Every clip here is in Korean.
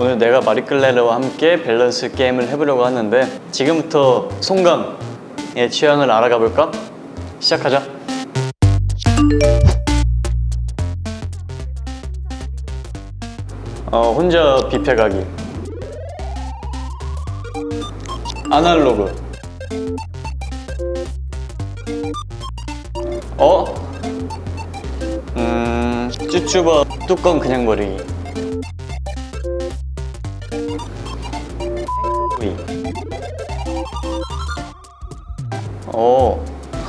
오늘 내가 마리클레르와 함께 밸런스 게임을 해보려고 하는데 지금부터 송강의 취향을 알아가 볼까? 시작하자 어, 혼자 뷔페 가기 아날로그 어? 음... 쭈쭈바 뚜껑 그냥 버리기 오.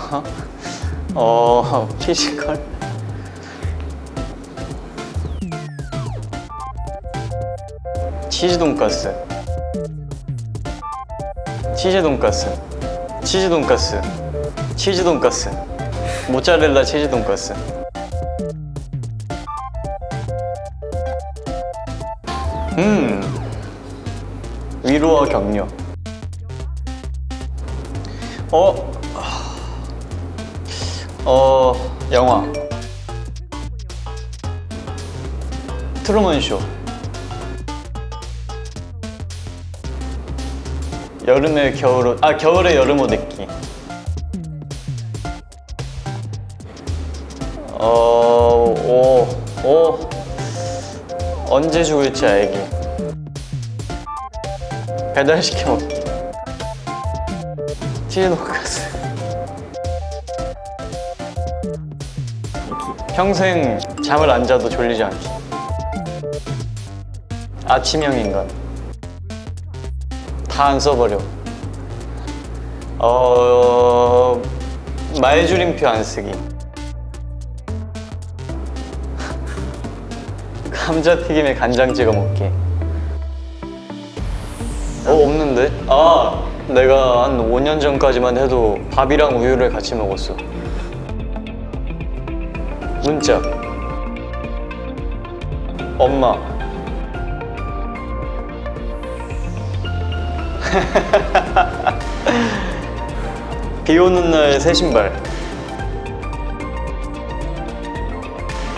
어, 피지컬. 치즈 돈가스. 치즈 돈가스. 치즈 돈가스. 치즈 돈가스. 모짜렐라 치즈 돈가스. 음. 위로와 격려. 어, 어, 영화. 트루먼 쇼. 여름에 겨울옷, 아 겨울에 여름옷 입기. 어, 오, 오. 언제 죽을지 알기. 배달시켜 먹기 치즈 돈가스 평생 잠을 안 자도 졸리지 않기 아침형 인간 다 안 써버려. 어... 말줄임표 안 쓰기. 감자튀김에 간장 찍어 먹기. 어 없는데? 아 내가 한 5년 전까지만 해도 밥이랑 우유를 같이 먹었어. 문자. 엄마. 비 오는 날 새 신발.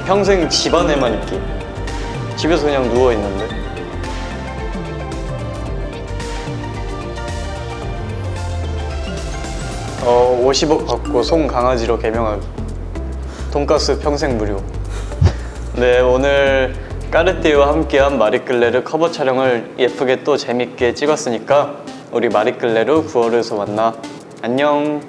평생 집 안에만 있기. 집에서 그냥 누워있는데 어, 50억 받고 송 강아지로 개명하기 돈가스 평생 무료. 네 오늘 까르띠에와 함께한 마리끌레르 커버 촬영을 예쁘게 또 재밌게 찍었으니까 우리 마리끌레르 9월에서 만나. 안녕